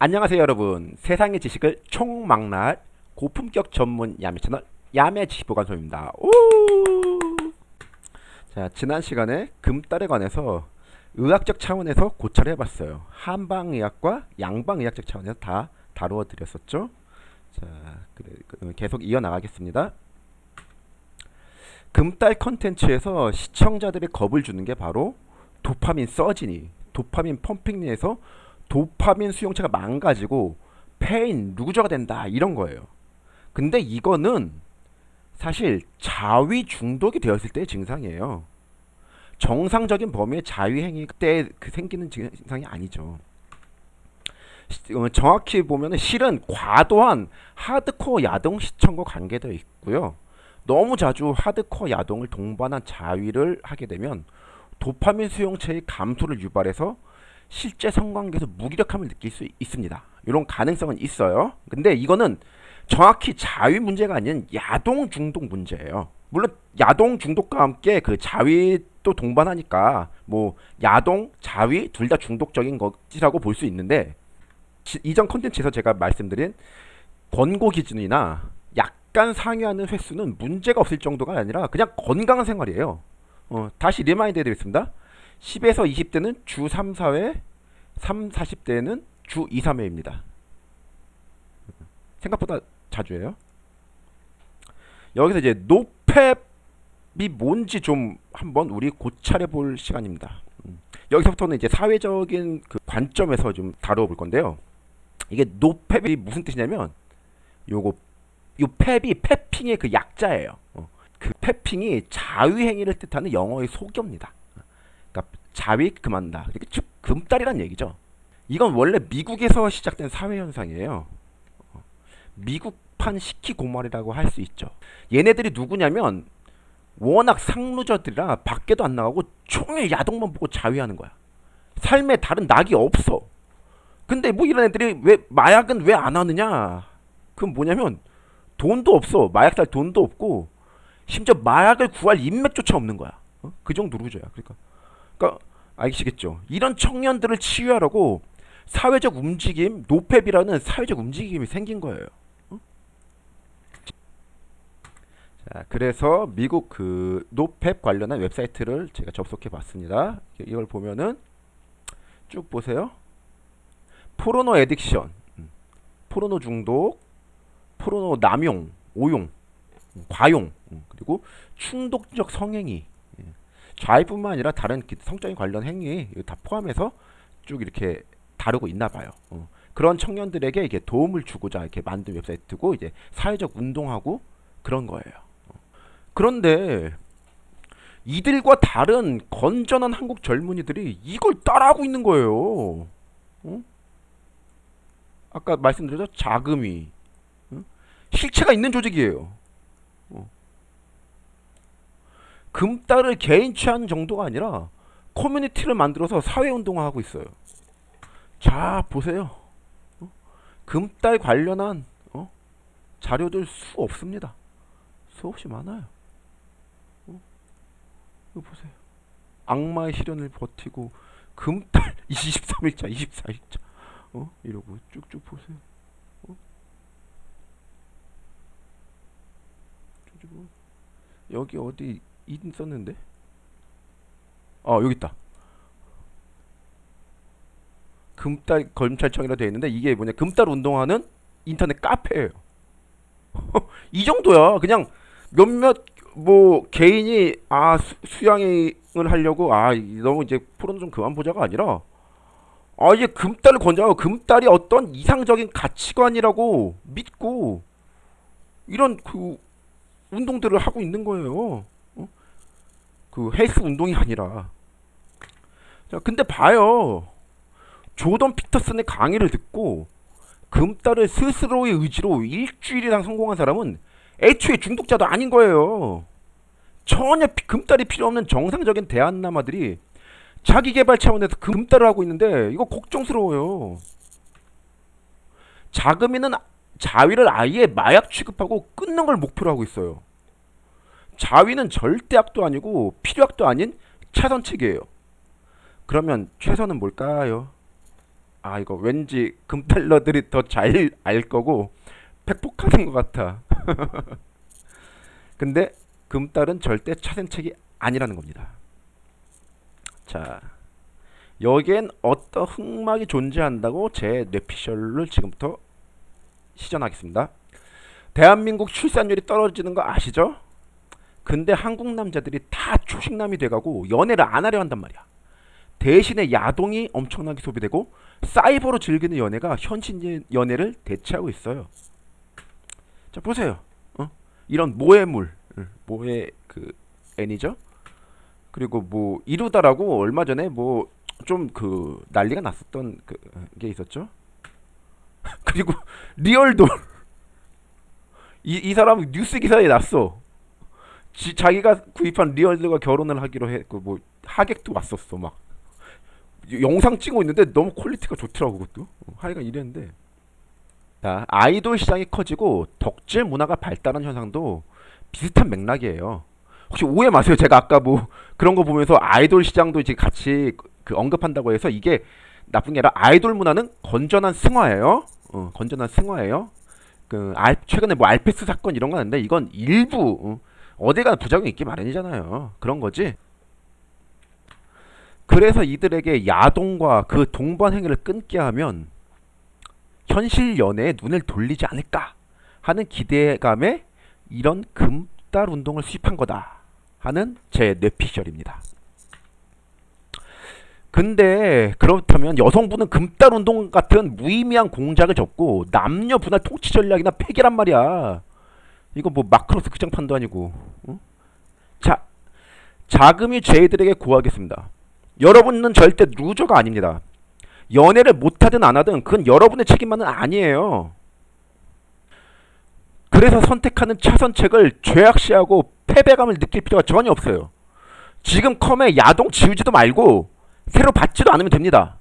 안녕하세요 여러분. 세상의 지식을 총망라할 고품격 전문 야매 채널 야매 지식보관소입니다. 오! 자 지난 시간에 금딸에 관해서 의학적 차원에서 고찰을 해봤어요. 한방의학과 양방의학적 차원에서 다 다루어 드렸었죠. 자 그래, 그, 계속 이어나가겠습니다. 금딸 컨텐츠에서 시청자들이 겁을 주는 게 바로 도파민 서진이 도파민 pumping되어서 도파민 수용체가 망가지고 폐인 loser가 된다 이런 거예요. 근데 이거는 사실 자위 중독이 되었을 때의 증상이에요. 정상적인 범위의 자위 행위 때그 생기는 증상이 아니죠. 어, 정확히 보면 실은 과도한 하드코어 야동 시청과 관계되어 있고요. 너무 자주 하드코어 야동을 동반한 자위를 하게 되면 도파민 수용체의 감소를 유발해서 실제 성관계에서 무기력함을 느낄 수 있습니다. 이런 가능성은 있어요. 근데 이거는 정확히 자위 문제가 아닌 야동 중독 문제예요. 물론 야동 중독과 함께 그 자위도 동반하니까 뭐 야동, 자위 둘 다 중독적인 것이라고 볼 수 있는데 이전 컨텐츠에서 제가 말씀드린 권고 기준이나 약간 상회하는 횟수는 문제가 없을 정도가 아니라 그냥 건강한 생활이에요. 어, 다시 remind 해드리겠습니다. 10에서 20대는 주 3, 4회, 3, 40대는 주 2, 3회입니다. 생각보다 자주 해요. 여기서 이제 NoFap이 뭔지 좀 한번 우리 고찰해 볼 시간입니다. 음. 여기서부터는 이제 사회적인 그 관점에서 좀 다루어 볼 건데요. 이게 NoFap이 무슨 뜻이냐면 요거 요 펩이 페핑의 그 약자예요. 어. 그 페핑이 자위행위를 뜻하는 영어의 속어입니다. 그러니까 자위 그만다. 즉 금딸이란 얘기죠. 이건 원래 미국에서 시작된 사회 현상이에요. 어. 미국판 시키 고말이라고 할 수 있죠. 얘네들이 누구냐면 워낙 상루저들이라 밖에도 안 나가고 총일 야동만 보고 자위하는 거야. 삶에 다른 낙이 없어. 근데 뭐 이런 애들이 왜 마약은 왜 안 하느냐? 그건 뭐냐면 돈도 없어. 마약 살 돈도 없고 심지어 마약을 구할 인맥조차 없는 거야. 어? 그 정도 loser야. 그러니까, 그러니까 아시겠죠? 이런 청년들을 치유하려고 사회적 움직임, NoFap이라는 사회적 움직임이 생긴 거예요. 어? 자, 그래서 미국 그 NoFap 관련한 웹사이트를 제가 접속해 봤습니다. 이걸 보면은 쭉 보세요. 포르노 에딕션, 음, 포르노 중독, 포르노 남용, 오용, 과용, 음, 그리고 충독적 성행위 예. 좌이뿐만 아니라 다른 성적인 관련 행위 다 포함해서 쭉 이렇게 다루고 있나 봐요. 어. 그런 청년들에게 이게 도움을 주고자 이렇게 만든 웹사이트고 이제 사회적 운동하고 그런 거예요. 어. 그런데 이들과 다른 건전한 한국 젊은이들이 이걸 따라하고 있는 거예요. 어? 아까 말씀드렸죠? 자금이 실체가 있는 조직이에요. 어. 금딸을 개인 취하는 정도가 아니라 커뮤니티를 만들어서 사회운동을 하고 있어요. 자 보세요. 어? 금딸 관련한 어? 자료들 수 없습니다. 수없이 많아요. 어? 이거 보세요. 악마의 시련을 버티고 금딸 23일차 24일차 어? 이러고 쭉쭉 보세요. 가지고 여기 어디 있었는데? 어 여기 있다. 금딸 검찰청이라 되어 있는데 이게 뭐냐 금딸 운동하는 인터넷 카페예요. 이 정도야. 그냥 몇몇 뭐 개인이 아 수, 양을 하려고 아 너무 이제 프로는 좀 그만 보자가 아니라 아 이제 금딸을 권장하고 금딸이 어떤 이상적인 가치관이라고 믿고 이런 그 운동들을 하고 있는 거예요. 어? 그 헬스 운동이 아니라. 자, 근데 봐요. 조던 피터슨의 강의를 듣고 금딸을 스스로의 의지로 일주일이나 성공한 사람은 애초에 중독자도 아닌 거예요. 전혀 금딸이 필요 없는 정상적인 대한남아들이 자기 개발 차원에서 금딸을 하고 있는데 이거 걱정스러워요. 자금이는 자위를 아예 마약 취급하고 끊는 걸 목표로 하고 있어요. 자위는 절대 악도 아니고 필요악도 아닌 최선책이에요. 그러면 최선은 뭘까요? 아 이거 왠지 금달러들이 더 잘 알 거고 팩폭하는 것 같아. 근데 금달은 절대 차선책이 아니라는 겁니다. 자, 여기엔 어떤 흑막이 존재한다고 제 뇌피셜을 지금부터 시전하겠습니다. 대한민국 출산율이 떨어지는 거 아시죠? 근데 한국 남자들이 다 초식남이 돼가고 연애를 안 하려 한단 말이야. 대신에 야동이 엄청나게 소비되고 사이버로 즐기는 연애가 현실 연애를 대체하고 있어요. 자 보세요. 어? 이런 모해물, 응, 모해 그 애니죠. 그리고 뭐 이루다라고 얼마 전에 뭐 좀 그 난리가 났었던 그 게 있었죠. 그리고 리얼돌 이, 이 사람 뉴스 기사에 났어. 지, 자기가 구입한 real doll과 결혼을 하기로 했고 뭐 하객도 왔었어 막. 영상 찍고 있는데 너무 quality가 좋더라고 그것도. 어, 하여간 이랬는데. 자 아이돌 시장이 커지고 덕질 문화가 발달한 현상도 비슷한 맥락이에요. 혹시 오해 마세요 제가 아까 뭐 그런 거 보면서 아이돌 시장도 이제 같이 그 언급한다고 해서 이게 나쁜 게 아니라 아이돌 문화는 건전한 승화예요. 어, 건전한 승화예요. 그 알, 최근에 뭐 알페스 사건 이런 거 하는데 이건 일부 어, 어디가 부작용이 있기 마련이잖아요 그런 거지 그래서 이들에게 야동과 그 동반 행위를 끊게 하면 현실 연애에 눈을 돌리지 않을까 하는 기대감에 이런 금달 운동을 수입한 거다 하는 제 뇌피셜입니다. 근데 그렇다면 여성부는 금딸 운동 같은 무의미한 공작을 접고 남녀 분할 통치 전략이나 폐기란 말이야. 이거 뭐 마크로스 극장판도 아니고. 어? 자, 자금이 죄들에게 고하겠습니다. 여러분은 절대 loser가 아닙니다. 연애를 못하든 안 하든 그건 여러분의 책임만은 아니에요. 그래서 선택하는 차선책을 죄악시하고 패배감을 느낄 필요가 전혀 없어요. 지금 컴에 야동 지우지도 말고 새로 받지도 않으면 됩니다.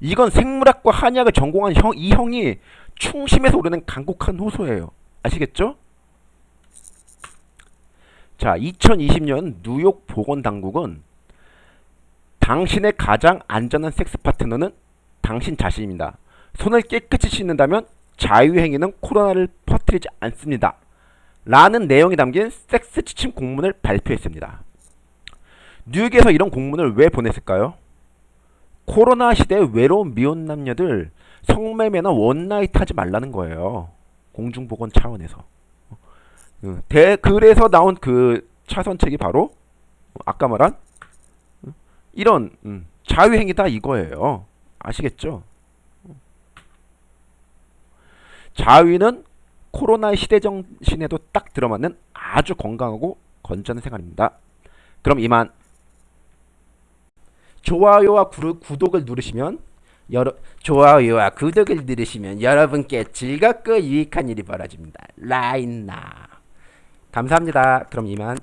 이건 생물학과 한의학을 전공한 형, 이 형이 충심에서 오르는 간곡한 호소예요. 아시겠죠? 자, 2020년 뉴욕 보건당국은 당신의 가장 안전한 섹스 파트너는 당신 자신입니다. 손을 깨끗이 씻는다면 자유행위는 코로나를 퍼뜨리지 않습니다. 라는 내용이 담긴 섹스 지침 공문을 발표했습니다. 뉴욕에서 이런 공문을 왜 보냈을까요? 코로나 시대의 외로운 미혼 남녀들 성매매나 one night 하지 말라는 거예요. 공중보건 차원에서. 어, 대, 그래서 나온 그 차선책이 바로 아까 말한 이런 음, 자위행위다 이거예요. 아시겠죠? 자유는 코로나 시대 정신에도 딱 들어맞는 아주 건강하고 건전한 생활입니다. 그럼 이만 좋아요와 구독을 누르시면 여러 좋아요와 구독을 누르시면 여러분께 즐겁고 유익한 일이 벌어집니다. 라인나 감사합니다. 그럼 이만